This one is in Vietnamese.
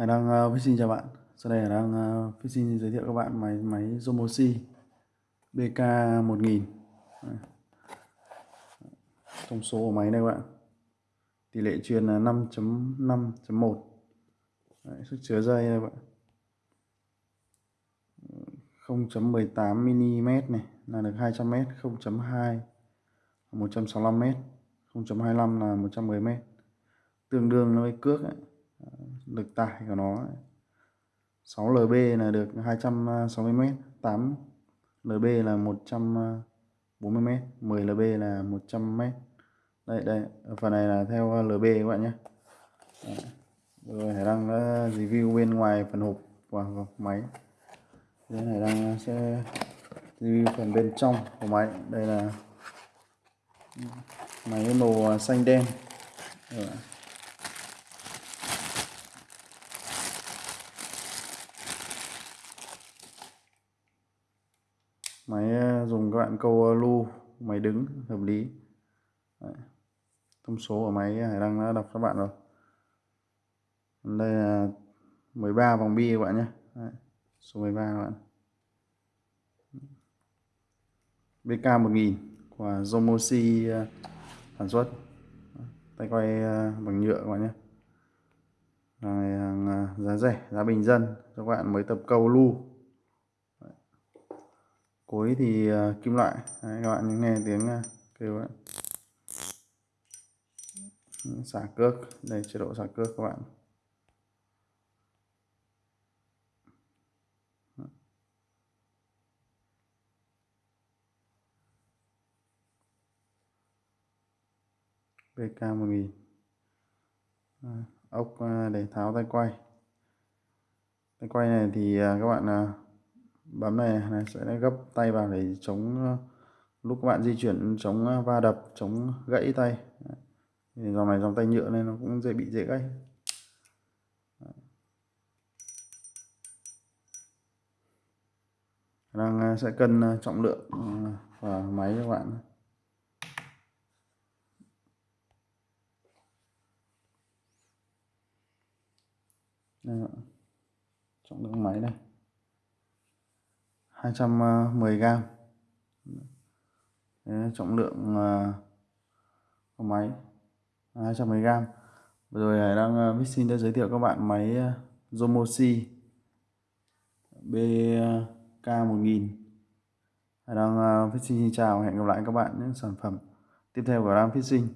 Hải đang uh, xin chào bạn. Sau đây Hải đang uh, xin giới thiệu các bạn máy máy Zomosi BK1000. Thông số của máy đây các bạn. Tỷ lệ truyền là 5.5.1. Sức chứa dây đây các bạn. 0.18 mm này là được 200 m, 0.2 165 m, 0.25 là 110 m. Tương đương với cước ấy lực tải của nó 6 lb là được 260 m 8 lb là 140 m 10 lb là 100 m đây đây phần này là theo à, lb các bạn nhé. Rồi hải đăng đã review bên ngoài phần hộp và máy. Đây hải đăng sẽ review phần bên trong của máy. Đây là máy màu à, xanh đen. Rồi. Máy ờ, dùng các bạn câu ờ, lu, máy đứng, hợp lý. Đấy. thông số của máy Hải Đăng đã đọc các bạn rồi. Đây là 13 vòng bi các bạn nhé. Đấy. số 13 các bạn. BK 1000 của Zomosi ờ, sản xuất. Tay quay bằng nhựa các bạn nhé. Này giá rẻ, giá bình dân các bạn mới tập câu lu cuối thì uh, kim loại. Đấy, các bạn nghe tiếng uh, kêu đấy xả cước. Đây chế độ xả cước các bạn. BK 1000 ờ, ốc để tháo tay quay. Tay quay này thì các bạn bấm này, này sẽ gấp tay vào để chống ờ, lúc các bạn di chuyển chống ờ, va đập chống gãy tay. Đấy. dòng này dòng tay nhựa nên nó cũng dễ bị dễ gãy. Đang ờ, sẽ cân trọng lượng và máy cho các bạn. Trọng lượng máy đây 210 ờ, gram. Đấy, trọng lượng ờ, của máy 210 gram. Rồi Hải đang ờ, uh, xin đã giới thiệu các bạn máy Zomosi BK1000 Hải đang uh, xin chào hẹn gặp lại các bạn những sản phẩm tiếp theo của Ram Fishing.